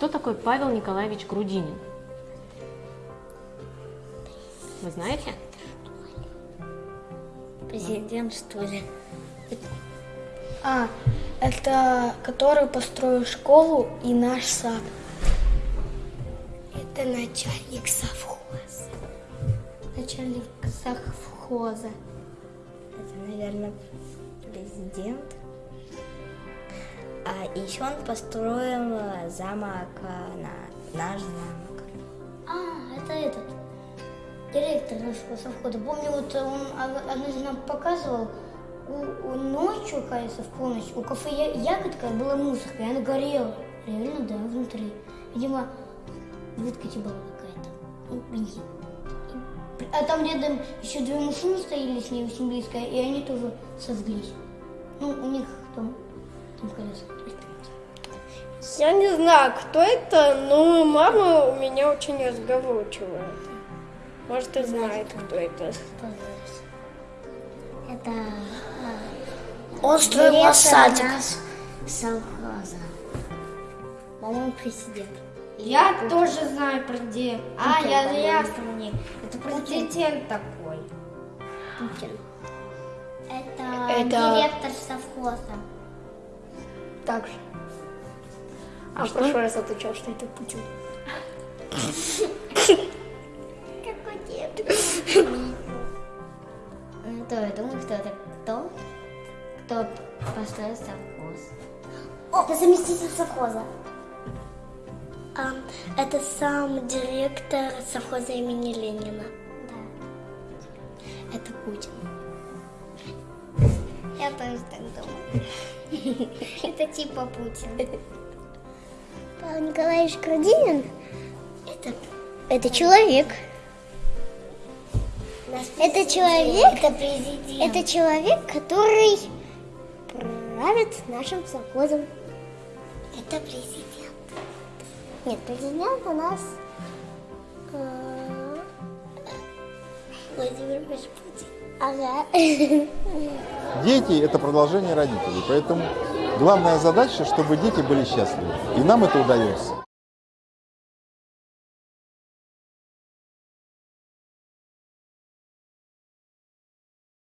кто такой Павел Николаевич Грудинин? Вы знаете? Президент, что ли? А, это который построил школу и наш сад. Это начальник совхоза. Начальник совхоза. Это, наверное, президент. А еще он построил э, замок, э, на, наш замок. А, это этот. Директор нашего совхоза. Помню, вот он однажды нам показывал, у, у ночью, кажется, в полночь, у кафе Ягодка была мусорка, и она горела. Реально, да, внутри. Видимо, жидкость была какая-то. А там рядом еще две машины стояли с ней очень близко, и они тоже сожглись. Ну, у них там. Я не знаю, кто это, но мама у меня очень разговорчивая. Может, и знает, кто это. Это Он строил директор садик. наш совхоза. По-моему, президент. Я тоже знаю про где. А, Путин, я ясно мне. Это президент такой. Это, Это- директор совхоза. Так же. А в что? прошлый раз отвечал, что это Путин. Какой дед? Ну, то я думаю, что это кто? Кто построил совхоз? О, это заместитель совхоза. А, это сам директор совхоза имени Ленина. Это Путин. Я тоже так думаю. Это типа Путин. Павел Николаевич Грудинин это, это человек. Это человек, Это президент. это человек, который правит нашим совхозом. Это президент. Нет, президент у нас э, Владимир Путин. ага. Дети – это продолжение родителей, поэтому главная задача, чтобы дети были счастливы. И нам это удается.